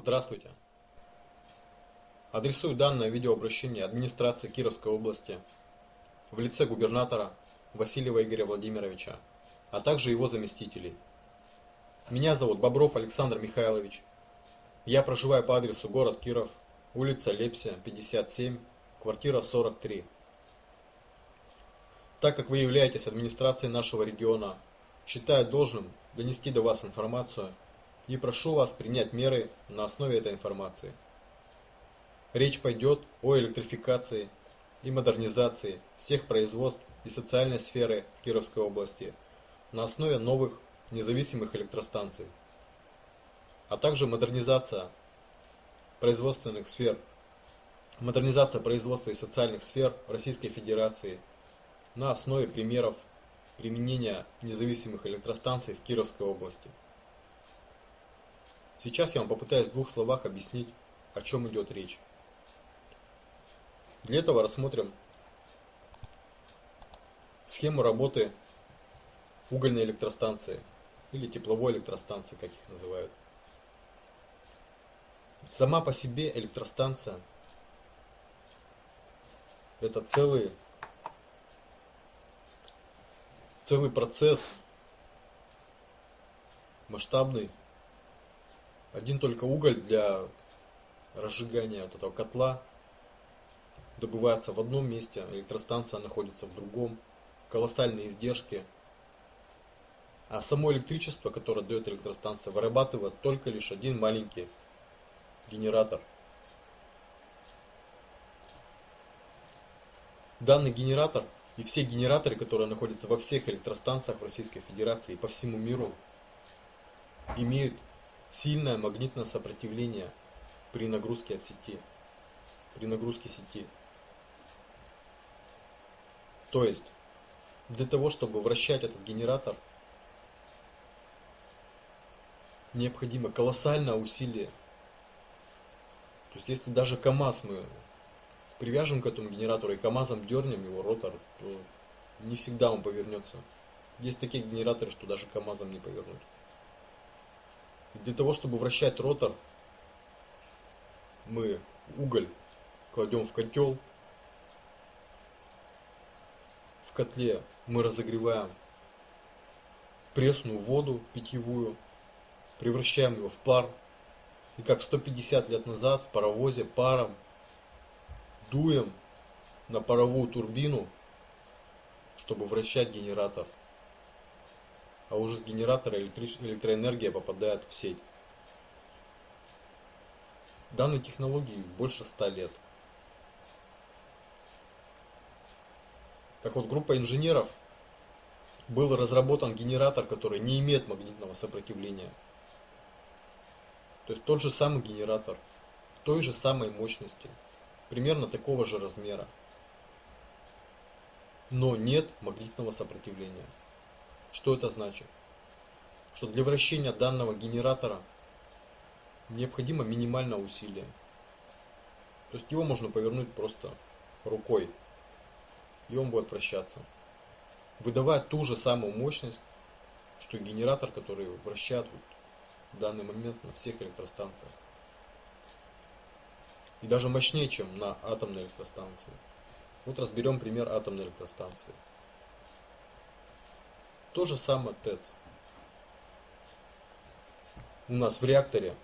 Здравствуйте. Адресую данное видеообращение администрации Кировской области в лице губернатора Васильева Игоря Владимировича, а также его заместителей. Меня зовут Бобров Александр Михайлович. Я проживаю по адресу город Киров, улица Лепся, 57, квартира 43. Так как вы являетесь администрацией нашего региона, считаю должным донести до вас информацию и прошу вас принять меры на основе этой информации. Речь пойдет о электрификации и модернизации всех производств и социальной сферы Кировской области на основе новых независимых электростанций, а также модернизация производственных сфер, модернизация производства и социальных сфер Российской Федерации на основе примеров применения независимых электростанций в Кировской области. Сейчас я вам попытаюсь в двух словах объяснить, о чем идет речь. Для этого рассмотрим схему работы угольной электростанции или тепловой электростанции, как их называют. Сама по себе электростанция это целый целый процесс масштабный один только уголь для разжигания вот этого котла добывается в одном месте, электростанция находится в другом, колоссальные издержки. А само электричество, которое дает электростанция, вырабатывает только лишь один маленький генератор. Данный генератор и все генераторы, которые находятся во всех электростанциях Российской Федерации и по всему миру, имеют сильное магнитное сопротивление при нагрузке от сети, при нагрузке сети. То есть, для того, чтобы вращать этот генератор, необходимо колоссальное усилие. То есть, если даже КАМАЗ мы привяжем к этому генератору и КАМАЗом дернем его ротор, то не всегда он повернется. Есть такие генераторы, что даже КАМАЗом не повернуть. Для того, чтобы вращать ротор, мы уголь кладем в котел. В котле мы разогреваем пресную воду питьевую, превращаем его в пар. И как 150 лет назад в паровозе паром дуем на паровую турбину, чтобы вращать генератор а уже с генератора электроэнергия попадает в сеть. Данной технологии больше 100 лет. Так вот, группа инженеров был разработан генератор, который не имеет магнитного сопротивления. То есть тот же самый генератор, той же самой мощности, примерно такого же размера. Но нет магнитного сопротивления. Что это значит? Что для вращения данного генератора необходимо минимальное усилие. То есть его можно повернуть просто рукой, и он будет вращаться. Выдавая ту же самую мощность, что и генератор, который вращает в данный момент на всех электростанциях. И даже мощнее, чем на атомной электростанции. Вот разберем пример атомной электростанции. То же самое ТЭЦ. У нас в реакторе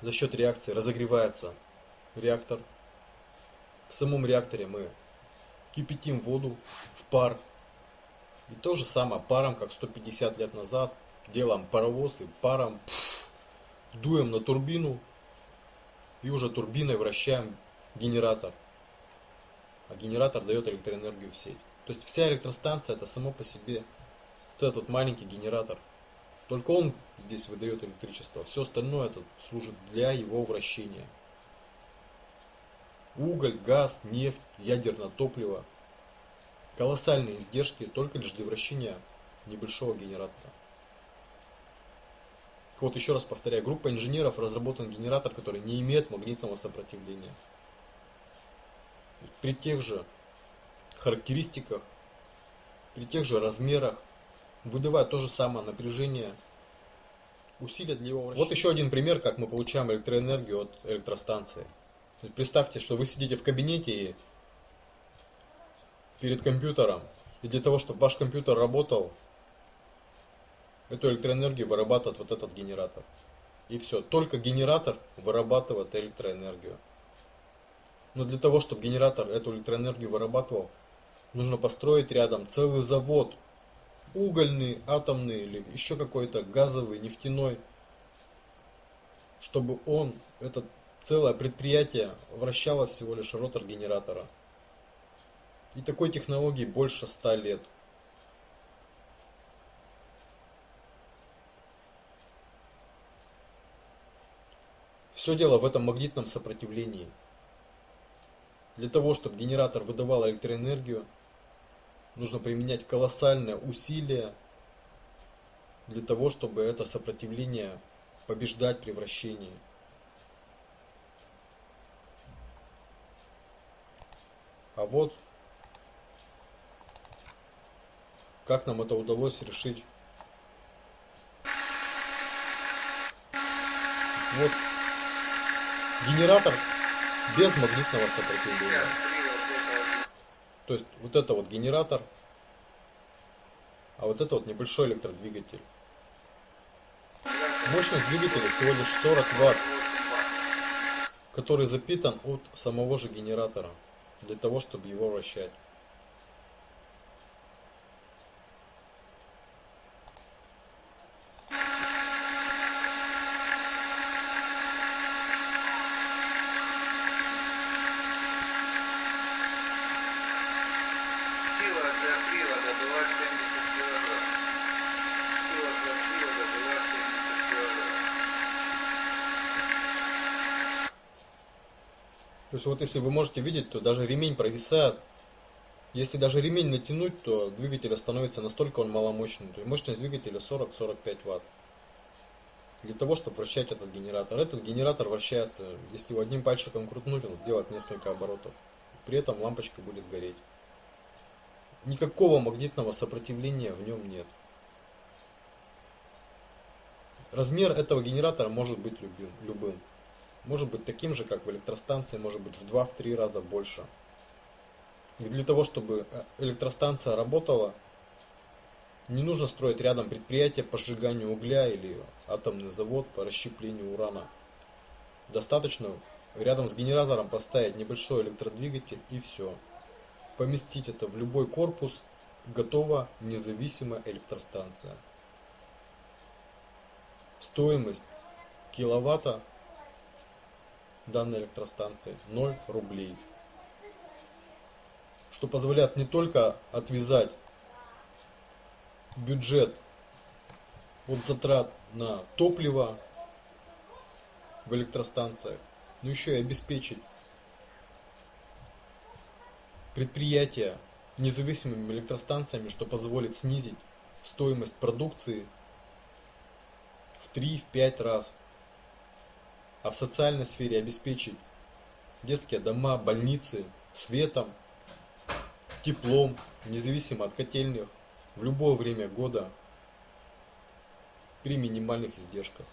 за счет реакции разогревается реактор. В самом реакторе мы кипятим воду в пар. И то же самое паром, как 150 лет назад, делаем паровоз и паром пфф, дуем на турбину и уже турбиной вращаем генератор. А генератор дает электроэнергию в сеть. То есть вся электростанция это само по себе вот этот вот маленький генератор. Только он здесь выдает электричество. Все остальное это служит для его вращения. Уголь, газ, нефть, ядерное топливо. Колоссальные издержки только лишь для вращения небольшого генератора. Вот еще раз повторяю, группа инженеров разработан генератор, который не имеет магнитного сопротивления. При тех же характеристиках, при тех же размерах, выдавая то же самое напряжение усилия для его вращения. Вот еще один пример, как мы получаем электроэнергию от электростанции. Представьте, что вы сидите в кабинете и перед компьютером, и для того, чтобы ваш компьютер работал, эту электроэнергию вырабатывает вот этот генератор. И все, только генератор вырабатывает электроэнергию. Но для того, чтобы генератор эту электроэнергию вырабатывал, нужно построить рядом целый завод, угольный, атомный или еще какой-то газовый, нефтяной, чтобы он, это целое предприятие, вращало всего лишь ротор генератора. И такой технологии больше ста лет. Все дело в этом магнитном сопротивлении. Для того, чтобы генератор выдавал электроэнергию, нужно применять колоссальное усилие для того, чтобы это сопротивление побеждать при вращении. А вот как нам это удалось решить. Вот генератор без магнитного сопротивления. То есть вот это вот генератор, а вот это вот небольшой электродвигатель. Мощность двигателя всего лишь 40 ватт, который запитан от самого же генератора, для того, чтобы его вращать. Есть вот если вы можете видеть, то даже ремень провисает. Если даже ремень натянуть, то двигатель становится настолько он маломощный. То есть мощность двигателя 40-45 ватт. Для того, чтобы вращать этот генератор. Этот генератор вращается, если его одним пальчиком крутнуть, он сделает несколько оборотов. При этом лампочка будет гореть. Никакого магнитного сопротивления в нем нет. Размер этого генератора может быть любым может быть таким же, как в электростанции, может быть в 2-3 раза больше. И для того, чтобы э, электростанция работала, не нужно строить рядом предприятие по сжиганию угля или атомный завод по расщеплению урана. Достаточно рядом с генератором поставить небольшой электродвигатель и все. Поместить это в любой корпус, готова независимая электростанция. Стоимость киловатта данной электростанции 0 рублей. Что позволяет не только отвязать бюджет от затрат на топливо в электростанциях, но еще и обеспечить предприятия независимыми электростанциями, что позволит снизить стоимость продукции в 3-5 раз а в социальной сфере обеспечить детские дома, больницы светом, теплом, независимо от котельных, в любое время года при минимальных издержках.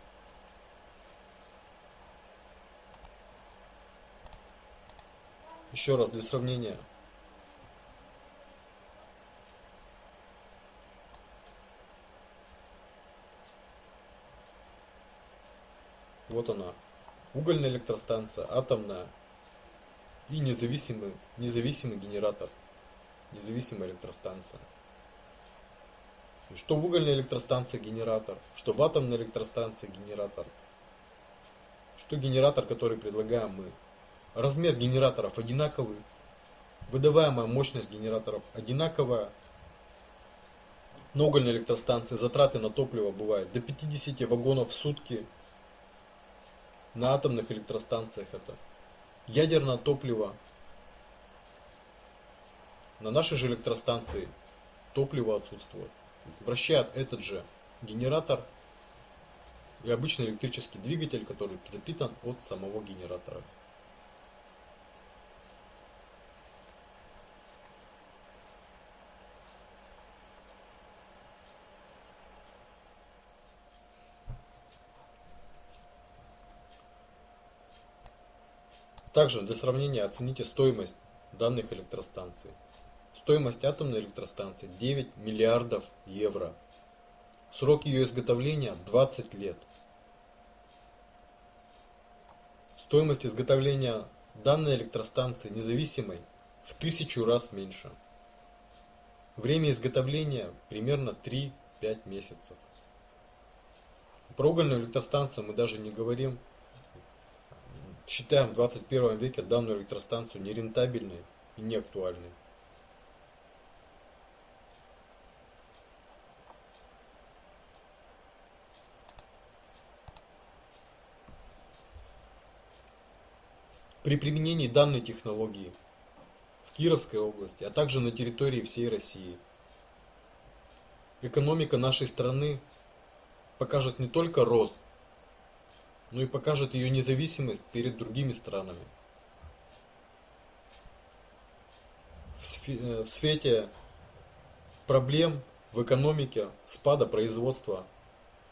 Еще раз для сравнения. Вот она, угольная электростанция, атомная и независимый, независимый генератор, независимая электростанция. Что в угольной электростанции генератор, что в атомной электростанции генератор, что генератор, который предлагаем мы. Размер генераторов одинаковый, выдаваемая мощность генераторов одинаковая. На угольной электростанции затраты на топливо бывают до 50 вагонов в сутки – на атомных электростанциях это ядерное топливо. На нашей же электростанции топливо отсутствует. Вращает этот же генератор и обычный электрический двигатель, который запитан от самого генератора. Также для сравнения оцените стоимость данных электростанций. Стоимость атомной электростанции 9 миллиардов евро. Срок ее изготовления 20 лет. Стоимость изготовления данной электростанции независимой в тысячу раз меньше. Время изготовления примерно 3-5 месяцев. Про угольную электростанцию мы даже не говорим. Считаем в 21 веке данную электростанцию нерентабельной и неактуальной. При применении данной технологии в Кировской области, а также на территории всей России, экономика нашей страны покажет не только рост, но и покажет ее независимость перед другими странами. В э, свете проблем в экономике, спада производства,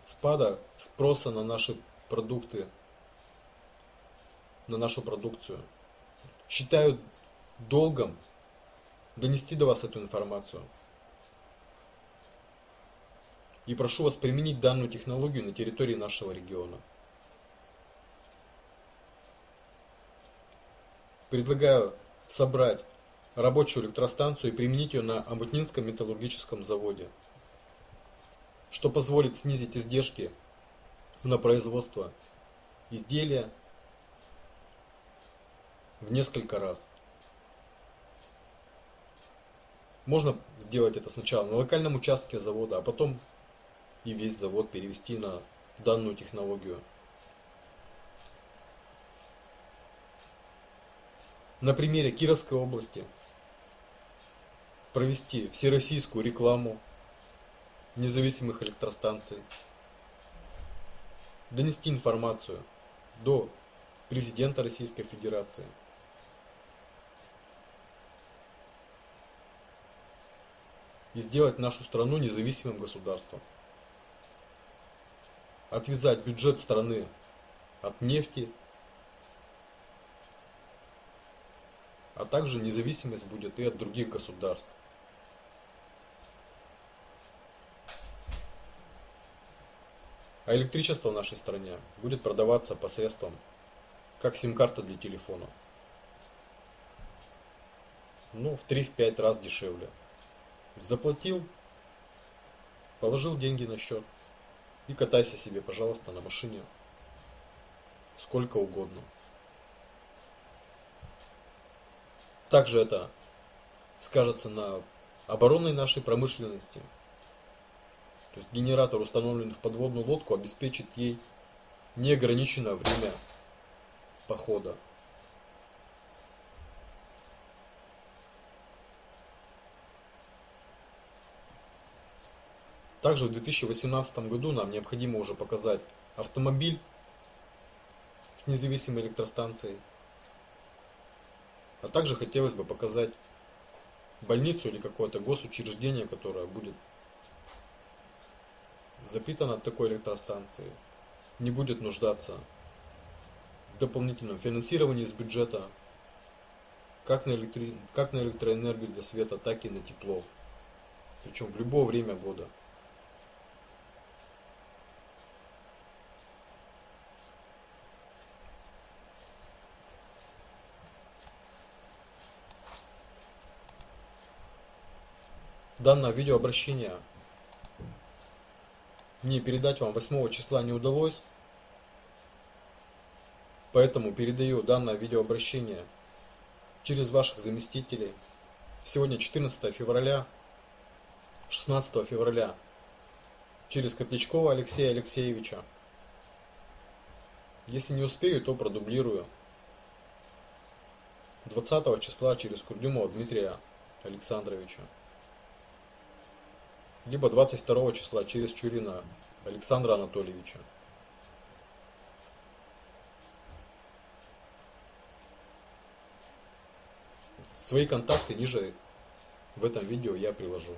спада спроса на наши продукты, на нашу продукцию. Считаю долгом донести до вас эту информацию. И прошу вас применить данную технологию на территории нашего региона. Предлагаю собрать рабочую электростанцию и применить ее на Амутнинском металлургическом заводе, что позволит снизить издержки на производство изделия в несколько раз. Можно сделать это сначала на локальном участке завода, а потом и весь завод перевести на данную технологию. На примере Кировской области провести всероссийскую рекламу независимых электростанций, донести информацию до президента Российской Федерации – и сделать нашу страну независимым государством. Отвязать бюджет страны от нефти, а также независимость будет и от других государств. А электричество в нашей стране будет продаваться посредством как сим-карта для телефона. Ну, в 3-5 раз дешевле. Заплатил, положил деньги на счет и катайся себе, пожалуйста, на машине сколько угодно. Также это скажется на оборонной нашей промышленности. То есть генератор, установленный в подводную лодку, обеспечит ей неограниченное время похода. Также в 2018 году нам необходимо уже показать автомобиль с независимой электростанцией. А также хотелось бы показать больницу или какое-то госучреждение, которое будет запитано такой электростанцией, не будет нуждаться в дополнительном финансировании из бюджета, как на, электри... как на электроэнергию для света, так и на тепло. Причем в любое время года. Данное видеообращение мне передать вам 8 числа не удалось. Поэтому передаю данное видеообращение через ваших заместителей. Сегодня 14 февраля, 16 февраля через Котлячкова Алексея Алексеевича. Если не успею, то продублирую. 20 числа через Курдюмова Дмитрия Александровича либо 22 числа через Чурина Александра Анатольевича. Свои контакты ниже в этом видео я приложу.